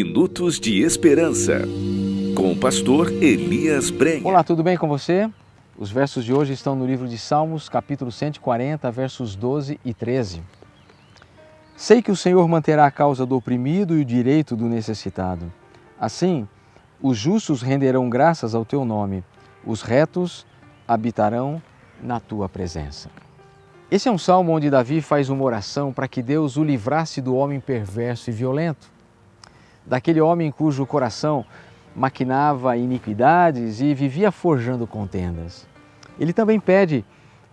Minutos de Esperança, com o pastor Elias Brenha. Olá, tudo bem com você? Os versos de hoje estão no livro de Salmos, capítulo 140, versos 12 e 13. Sei que o Senhor manterá a causa do oprimido e o direito do necessitado. Assim, os justos renderão graças ao teu nome, os retos habitarão na tua presença. Esse é um salmo onde Davi faz uma oração para que Deus o livrasse do homem perverso e violento daquele homem cujo coração maquinava iniquidades e vivia forjando contendas. Ele também pede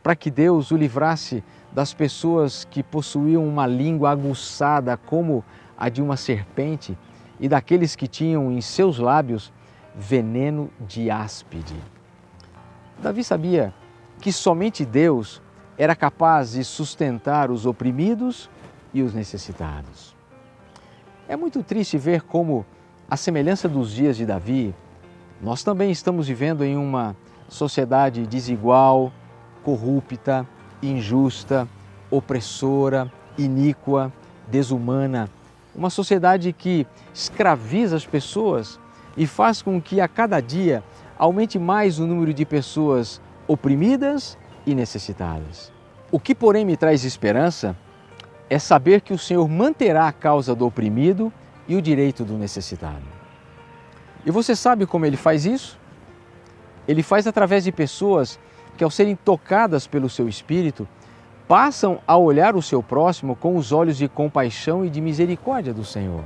para que Deus o livrasse das pessoas que possuíam uma língua aguçada como a de uma serpente e daqueles que tinham em seus lábios veneno de áspide. Davi sabia que somente Deus era capaz de sustentar os oprimidos e os necessitados. É muito triste ver como, à semelhança dos dias de Davi, nós também estamos vivendo em uma sociedade desigual, corrupta, injusta, opressora, iníqua, desumana. Uma sociedade que escraviza as pessoas e faz com que a cada dia aumente mais o número de pessoas oprimidas e necessitadas. O que, porém, me traz esperança é saber que o Senhor manterá a causa do oprimido e o direito do necessitado. E você sabe como ele faz isso? Ele faz através de pessoas que, ao serem tocadas pelo seu espírito, passam a olhar o seu próximo com os olhos de compaixão e de misericórdia do Senhor.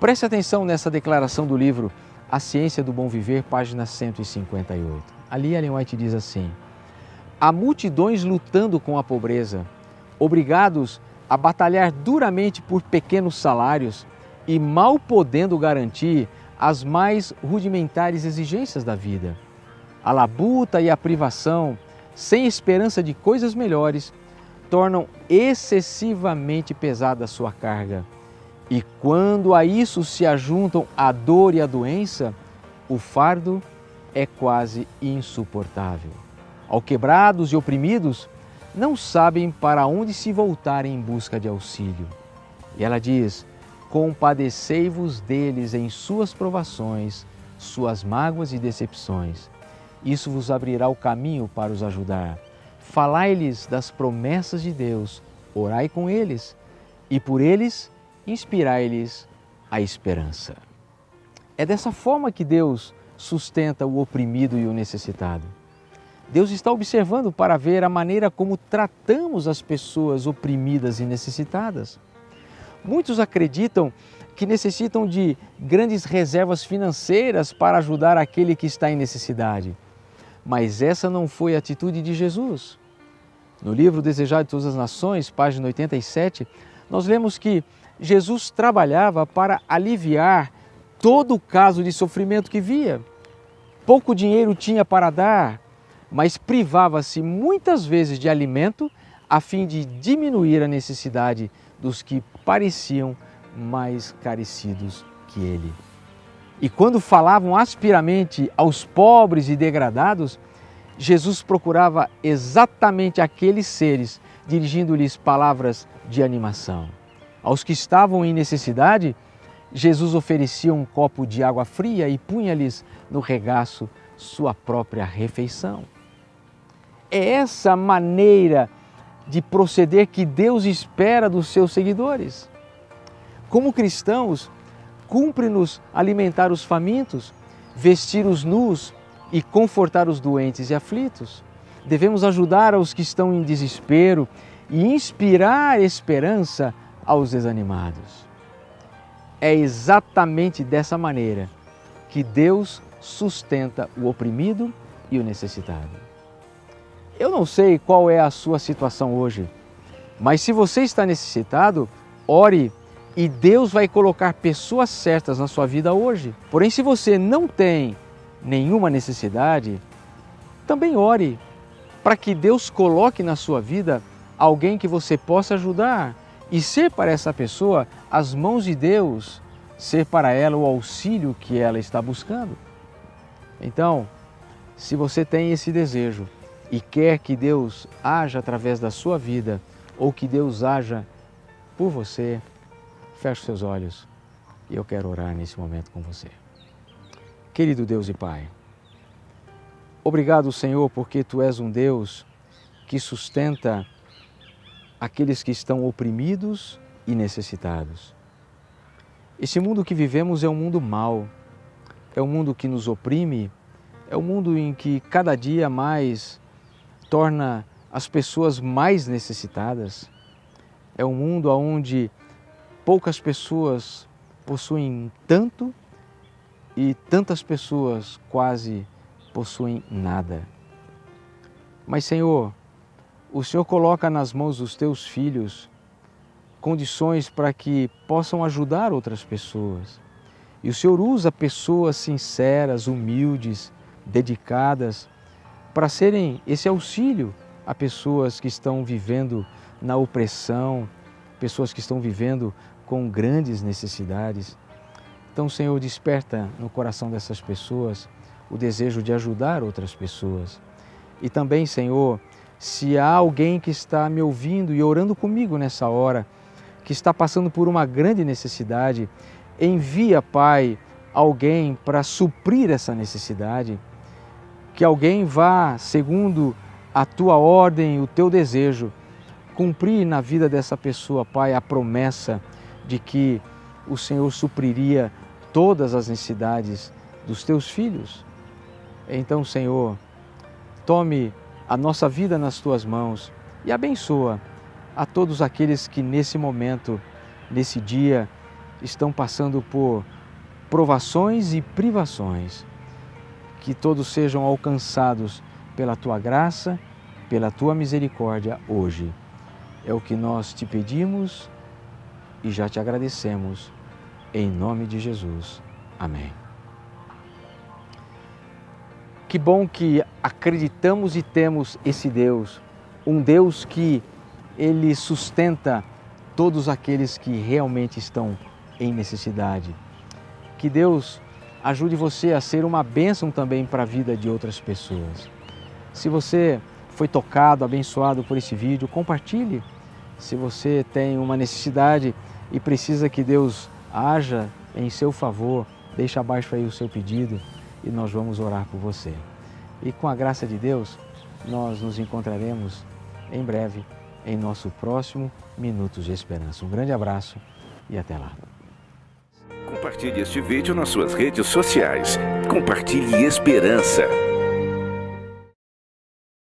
Preste atenção nessa declaração do livro A Ciência do Bom Viver, página 158. Ali Ellen White diz assim: Há multidões lutando com a pobreza, obrigados a batalhar duramente por pequenos salários e mal podendo garantir as mais rudimentares exigências da vida. A labuta e a privação, sem esperança de coisas melhores, tornam excessivamente pesada a sua carga. E quando a isso se ajuntam a dor e a doença, o fardo é quase insuportável. Ao quebrados e oprimidos, não sabem para onde se voltar em busca de auxílio. E ela diz: Compadecei-vos deles em suas provações, suas mágoas e decepções. Isso vos abrirá o caminho para os ajudar. Falai-lhes das promessas de Deus, orai com eles, e por eles inspirai-lhes a esperança. É dessa forma que Deus sustenta o oprimido e o necessitado. Deus está observando para ver a maneira como tratamos as pessoas oprimidas e necessitadas. Muitos acreditam que necessitam de grandes reservas financeiras para ajudar aquele que está em necessidade. Mas essa não foi a atitude de Jesus. No livro Desejado de Todas as Nações, página 87, nós lemos que Jesus trabalhava para aliviar todo o caso de sofrimento que via. Pouco dinheiro tinha para dar, mas privava-se muitas vezes de alimento a fim de diminuir a necessidade dos que pareciam mais carecidos que ele. E quando falavam aspiramente aos pobres e degradados, Jesus procurava exatamente aqueles seres, dirigindo-lhes palavras de animação. Aos que estavam em necessidade, Jesus oferecia um copo de água fria e punha-lhes no regaço sua própria refeição. É essa maneira de proceder que Deus espera dos seus seguidores. Como cristãos, cumpre-nos alimentar os famintos, vestir os nus e confortar os doentes e aflitos. Devemos ajudar aos que estão em desespero e inspirar esperança aos desanimados. É exatamente dessa maneira que Deus sustenta o oprimido e o necessitado. Eu não sei qual é a sua situação hoje, mas se você está necessitado, ore e Deus vai colocar pessoas certas na sua vida hoje. Porém, se você não tem nenhuma necessidade, também ore para que Deus coloque na sua vida alguém que você possa ajudar e ser para essa pessoa as mãos de Deus, ser para ela o auxílio que ela está buscando. Então, se você tem esse desejo, e quer que Deus haja através da sua vida ou que Deus haja por você, feche seus olhos E eu quero orar nesse momento com você. Querido Deus e Pai, obrigado, Senhor, porque Tu és um Deus que sustenta aqueles que estão oprimidos e necessitados. Esse mundo que vivemos é um mundo mau, é um mundo que nos oprime, é um mundo em que cada dia mais torna as pessoas mais necessitadas. É um mundo onde poucas pessoas possuem tanto e tantas pessoas quase possuem nada. Mas, Senhor, o Senhor coloca nas mãos dos teus filhos condições para que possam ajudar outras pessoas. E o Senhor usa pessoas sinceras, humildes, dedicadas, para serem esse auxílio a pessoas que estão vivendo na opressão, pessoas que estão vivendo com grandes necessidades. Então, Senhor, desperta no coração dessas pessoas o desejo de ajudar outras pessoas. E também, Senhor, se há alguém que está me ouvindo e orando comigo nessa hora, que está passando por uma grande necessidade, envia, Pai, alguém para suprir essa necessidade, que alguém vá segundo a tua ordem, o teu desejo, cumprir na vida dessa pessoa, Pai, a promessa de que o Senhor supriria todas as necessidades dos teus filhos. Então, Senhor, tome a nossa vida nas tuas mãos e abençoa a todos aqueles que nesse momento, nesse dia, estão passando por provações e privações. Que todos sejam alcançados pela tua graça, pela tua misericórdia hoje. É o que nós te pedimos e já te agradecemos. Em nome de Jesus. Amém. Que bom que acreditamos e temos esse Deus, um Deus que ele sustenta todos aqueles que realmente estão em necessidade. Que Deus ajude você a ser uma bênção também para a vida de outras pessoas. Se você foi tocado, abençoado por esse vídeo, compartilhe. Se você tem uma necessidade e precisa que Deus haja em seu favor, deixe abaixo aí o seu pedido e nós vamos orar por você. E com a graça de Deus, nós nos encontraremos em breve em nosso próximo Minutos de Esperança. Um grande abraço e até lá. Compartilhe este vídeo nas suas redes sociais. Compartilhe esperança.